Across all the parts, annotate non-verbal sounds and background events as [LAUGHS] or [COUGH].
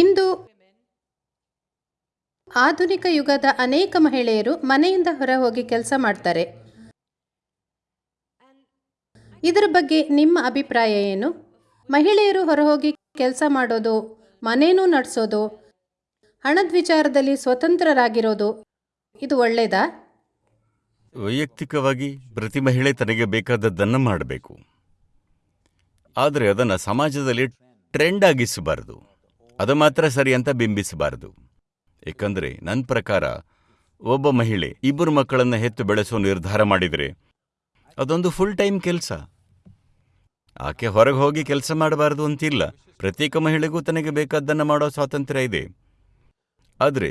ಇಂದು ಆಧುನಿಕ ಯುಗದ ಅನೇಕ ಮಹಿಳೆಯರು ಮನೆಯಿಂದ ಹೊರ ಹೋಗಿ ಕೆಲಸ ಮಾಡ್ತಾರೆ. ಇದರ ಬಗ್ಗೆ ನಿಮ್ಮ ಅಭಿಪ್ರಾಯ ಏನು? ಮಹಿಳೆಯರು ಹೊರ ಹೋಗಿ ಕೆಲಸ ಮಾಡೋದು, ಮನೇನೂ ನಡೆಸೋದು, ಹಣದ ವಿಚಾರದಲ್ಲಿ ಸ್ವತಂತ್ರರಾಗಿರೋದು, ಇದು ಒಳ್ಳೆಯದಾ ವೈಯಕ್ತಿಕವಾಗಿ ಪ್ರತಿ ಮಹಿಳೆ ತನಗೆ ಬೇಕಾದದ್ದನ್ನು ಮಾಡಬೇಕು. ಆದರೆ ಅದನ್ನು ಸಮಾಜದಲ್ಲಿ ಟ್ರೆಂಡ್ ಆಗಿಸಬಾರದು. ಅದು ಮಾತ್ರ ಸರಿ ಅಂತ ಬಿಂಬಿಸಬಾರದು. ಏಕೆಂದರೆ ನನ್ನ ಪ್ರಕಾರ ಒಬ್ಬ ಮಹಿಳೆ ಇಬ್ಬರು ಮಕ್ಕಳನ್ನು ಹೆತ್ತು ಬೆಳೆಸೋ ನಿರ್ಧಾರ ಮಾಡಿದರೆ ಅದೊಂದು ಫುಲ್ ಟೈಮ್ ಕೆಲಸ. ಆಕೆ ಹೊರಗೆ ಹೋಗಿ ಕೆಲಸ ಮಾಡಬಾರದು ಅಂತಿಲ್ಲ. ಪ್ರತ್ಯೇಕ ಮಹಿಳೆಗೂ ತನಗೆ ಬೇಕಾದ್ದನ್ನು ಮಾಡೋ ಸ್ವಾತಂತ್ರ್ಯ ಇದೆ. ಆದರೆ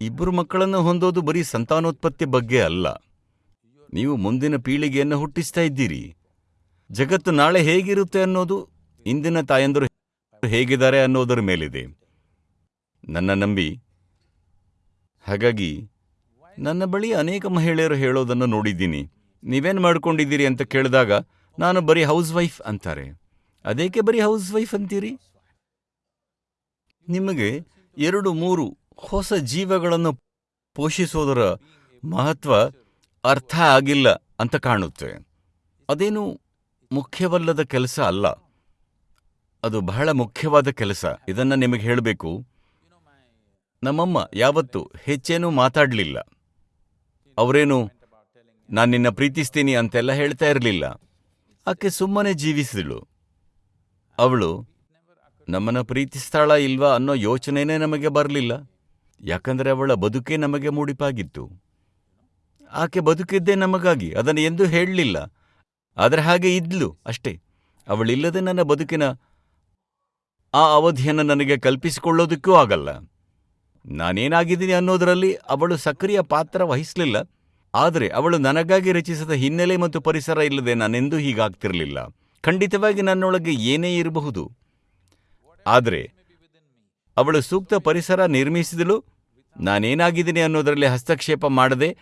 ಇಬ್ಬರು ಮಕ್ಕಳನ್ನು ಹೊಂದೋದು ಬರೀ ಸಂತಾನೋತ್ಪತ್ತಿ ಬಗ್ಗೆ ಅಲ್ಲ. ನೀವು ಮುಂದಿನ ಪೀಳಿಗೆಯನ್ನು ಹುಟ್ಟಿಸ್ತಾ ಇದ್ದೀರಿ. ಜಗತ್ತು ನಾಳೆ ಹೇಗಿರುತ್ತೆ ಅನ್ನೋದು ಇಂದಿನ ತಾಯಂದರು ಹೇಗಿದ್ದಾರೆ ಅನ್ನೋದರ ಮೇಲಿದೆ. ನನ್ನ ನಂಬಿ, ಹಾಗಾಗಿ ನನ್ನ ಬಳಿ ಅನೇಕ ಮಹಿಳೆಯರು ಹೇಳೋದನ್ನು ನೋಡಿದ್ದೀನಿ. ನೀವೇನು ಮಾಡ್ಕೊಂಡಿದ್ದೀರಿ ಅಂತ ಕೇಳಿದಾಗ, ನಾನು ಬರೀ ಹೌಸ್ ವೈಫ್ ಅಂತಾರೆ. ಅದೇಕೆ ಬರೀ ಹೌಸ್ ವೈಫ್ ಅಂತೀರಿ? ನಿಮಗೆ ಎರಡು ಮೂರು ಹೊಸ ಜೀವಗಳನ್ನು ಪೋಷಿಸೋದರ ಮಹತ್ವ ಅರ್ಥ ಆಗಿಲ್ಲ ಅಂತ ಕಾಣುತ್ತೆ. ಅದೇನು ಮುಖ್ಯವಲ್ಲದ ಕೆಲಸ ಅಲ್ಲ. ಅದು ಬಹಳ ಮುಖ್ಯವಾದ ಕೆಲಸ. ಇದನ್ನ ನಿಮಗೆ ಹೇಳಬೇಕು. ನಮ್ಮಮ್ಮ ಯಾವತ್ತೂ ಹೆಚ್ಚೇನೂ ಮಾತಾಡಲಿಲ್ಲ. ಅವರೇನು, ನಾನು ನಿನ್ನ ಪ್ರೀತಿಸ್ತೀನಿ ಅಂತೆಲ್ಲ ಹೇಳ್ತಾ ಇರಲಿಲ್ಲ. ಆಕೆ ಸುಮ್ಮನೆ ಜೀವಿಸಿದಳು. ಅವಳು, ನಮ್ಮನ್ನ ಪ್ರೀತಿಸ್ತಾಳ ಇಲ್ವಾ ಅನ್ನೋ ಯೋಚನೆನೇ ನಮಗೆ ಬರಲಿಲ್ಲ. ಯಾಕಂದರೆ ಅವಳ ಬದುಕೇ ನಮಗೆ ಮೂಡಿಪಾಗಿತ್ತು. ಆಕೆ ಬದುಕಿದ್ದೇ ನಮಗಾಗಿ, ಅದನ್ನು ಎಂದೂ ಹೇಳಲಿಲ್ಲ. ಆದರೆ ಹಾಗೆ ಇದ್ಲು ಅಷ್ಟೇ. ಅವಳಿಲ್ಲದೆ ನನ್ನ ಬದುಕಿನ ಆ ಅವಧಿಯನ್ನು ನನಗೆ ಕಲ್ಪಿಸಿಕೊಳ್ಳೋದಕ್ಕೂ ಆಗಲ್ಲ. ನಾನೇನಾಗಿದ್ದೀನಿ ಅನ್ನೋದರಲ್ಲಿ ಅವಳು ಸಕ್ರಿಯ ಪಾತ್ರ ವಹಿಸಲಿಲ್ಲ. ಆದರೆ ಅವಳು ನನಗಾಗಿ ರಚಿಸಿದ ಹಿನ್ನೆಲೆ ಮತ್ತು ಪರಿಸರ ಇಲ್ಲದೆ ನಾನೆಂದೂ ಹೀಗಾಗ್ತಿರಲಿಲ್ಲ. ಖಂಡಿತವಾಗಿ ನನ್ನೊಳಗೆ ಏನೇ ಇರಬಹುದು. ಆದರೆ ಅವಳು ಸೂಕ್ತ ಪರಿಸರ ನಿರ್ಮಿಸಿದಳು. ನಾನೇನಾಗಿದ್ದೀನಿ ಅನ್ನೋದರಲ್ಲಿ ಹಸ್ತಕ್ಷೇಪ ಮಾಡದೆ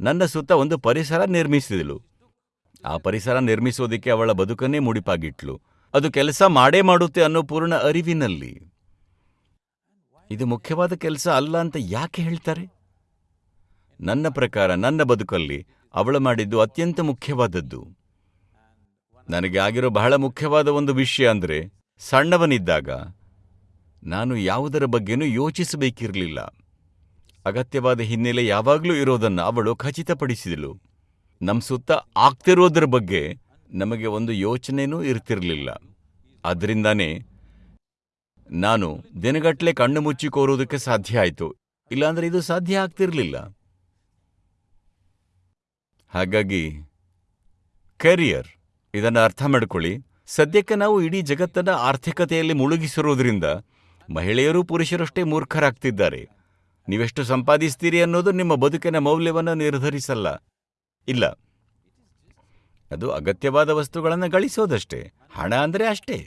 ನನ್ನ ಸುತ್ತ ಒಂದು ಪರಿಸರ ನಿರ್ಮಿಸಿದಳು. ಆ ಪರಿಸರ ನಿರ್ಮಿಸೋದಕ್ಕೆ ಅವಳ ಬದುಕನ್ನೇ ಮುಡಿಪಾಗಿಟ್ಲು. ಅದು ಕೆಲಸ ಮಾಡೇ ಮಾಡುತ್ತೆ ಅನ್ನೋ ಪೂರ್ಣ ಅರಿವಿನಲ್ಲಿ. ಇದು ಮುಖ್ಯವಾದ ಕೆಲಸ ಅಲ್ಲ ಅಂತ ಯಾಕೆ ಹೇಳ್ತಾರೆ? ನನ್ನ ಪ್ರಕಾರ, ನನ್ನ ಬದುಕಲ್ಲಿ ಅವಳು ಮಾಡಿದ್ದು ಅತ್ಯಂತ ಮುಖ್ಯವಾದದ್ದು. ನನಗೆ ಆಗಿರೋ ಬಹಳ ಮುಖ್ಯವಾದ ಒಂದು ವಿಷಯ ಅಂದರೆ, ಸಣ್ಣವನಿದ್ದಾಗ ನಾನು ಯಾವುದರ ಬಗ್ಗೆನೂ ಯೋಚಿಸಬೇಕಿರಲಿಲ್ಲ. ಅಗತ್ಯವಾದ ಹಿನ್ನೆಲೆ ಯಾವಾಗಲೂ ಇರೋದನ್ನು ಅವಳು ಖಚಿತಪಡಿಸಿದಳು. ನಮ್ಮ ಸುತ್ತ ಆಗ್ತಿರೋದ್ರ ಬಗ್ಗೆ ನಮಗೆ ಒಂದು ಯೋಚನೆನೂ ಇರ್ತಿರಲಿಲ್ಲ. ಅದರಿಂದಾನೇ ನಾನು ದಿನಗಟ್ಟಲೆ ಕಣ್ಣು ಮುಚ್ಚಿ ಕೋರುವುದಕ್ಕೆ ಸಾಧ್ಯ ಆಯಿತು. ಇಲ್ಲಾಂದ್ರೆ ಇದು ಸಾಧ್ಯ ಆಗ್ತಿರಲಿಲ್ಲ. ಹಾಗಾಗಿ, ಕೆರಿಯರ್, ಇದನ್ನು ಅರ್ಥ ಮಾಡಿಕೊಳ್ಳಿ. ಸದ್ಯಕ್ಕೆ ನಾವು ಇಡೀ ಜಗತ್ತನ್ನ ಆರ್ಥಿಕತೆಯಲ್ಲಿ ಮುಳುಗಿಸಿರೋದ್ರಿಂದ ಮಹಿಳೆಯರು ಪುರುಷರಷ್ಟೇ ಮೂರ್ಖರಾಗ್ತಿದ್ದಾರೆ. ನೀವೆಷ್ಟು ಸಂಪಾದಿಸ್ತೀರಿ ಅನ್ನೋದು ನಿಮ್ಮ ಬದುಕಿನ ಮೌಲ್ಯವನ್ನು ನಿರ್ಧರಿಸಲ್ಲ. ಇಲ್ಲ. ಅದು ಅಗತ್ಯವಾದ ವಸ್ತುಗಳನ್ನು ಗಳಿಸೋದಷ್ಟೇ, ಹಣ ಅಂದರೆ ಅಷ್ಟೇ.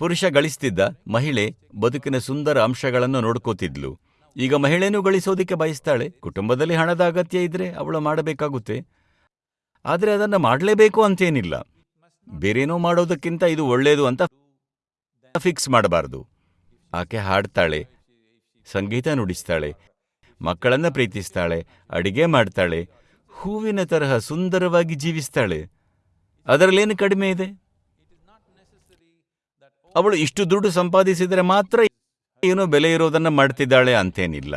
ಪುರುಷ ಗಳಿಸ್ತಿದ್ದ ಮಹಿಳೆ ಬದುಕಿನ ಸುಂದರ ಅಂಶಗಳನ್ನು ನೋಡ್ಕೋತಿದ್ಲು. ಈಗ ಮಹಿಳೆನೂ ಗಳಿಸೋದಕ್ಕೆ ಬಯಸ್ತಾಳೆ, ಕುಟುಂಬದಲ್ಲಿ ಹಣದ ಅಗತ್ಯ ಇದ್ರೆ ಅವಳು ಮಾಡಬೇಕಾಗುತ್ತೆ. ಆದರೆ ಅದನ್ನು ಮಾಡಲೇಬೇಕು ಅಂತೇನಿಲ್ಲ. ಬೇರೇನೋ ಮಾಡೋದಕ್ಕಿಂತ ಇದು ಒಳ್ಳೆಯದು ಅಂತ ಫಿಕ್ಸ್ ಮಾಡಬಾರದು. ಆಕೆ ಹಾಡ್ತಾಳೆ, ಸಂಗೀತ ನುಡಿಸ್ತಾಳೆ, ಮಕ್ಕಳನ್ನ ಪ್ರೀತಿಸ್ತಾಳೆ, ಅಡಿಗೆ ಮಾಡ್ತಾಳೆ ಹೂವಿನ ತರಹ ಸುಂದರವಾಗಿ ಜೀವಿಸ್ತಾಳೆ. ಅದರಲ್ಲೇನು ಕಡಿಮೆ ಇದೆ? ಅವಳು ಇಷ್ಟು ದುಡ್ಡು ಸಂಪಾದಿಸಿದರೆ ಮಾತ್ರ ಏನೋ ಬೆಲೆ ಇರೋದನ್ನ ಮಾಡ್ತಿದ್ದಾಳೆ ಅಂತೇನಿಲ್ಲ.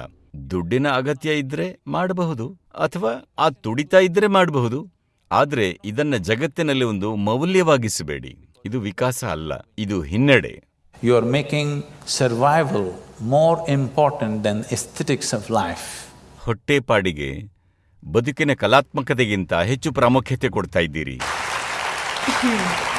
ದುಡ್ಡಿನ ಅಗತ್ಯ ಇದ್ರೆ ಮಾಡಬಹುದು ಅಥವಾ ಆ ತುಡಿತಾ ಇದ್ರೆ ಮಾಡಬಹುದು. ಆದ್ರೆ ಇದನ್ನ ಜಗತ್ತಿನಲ್ಲಿ ಒಂದು ಮೌಲ್ಯವಾಗಿಸಬೇಡಿ. ಇದು ವಿಕಾಸ ಅಲ್ಲ ಇದು ಹಿನ್ನಡೆ. You are making survival more important than aesthetics of life ಹೊಟ್ಟೆಪಾಡಿಗೆ ಬದುಕಿನ ಕಲಾತ್ಮಕತೆಗಿಂತ ಹೆಚ್ಚು ಪ್ರಾಮುಖ್ಯತೆ ಕೊಡ್ತಾ ಇದ್ದೀರಿ. [LAUGHS]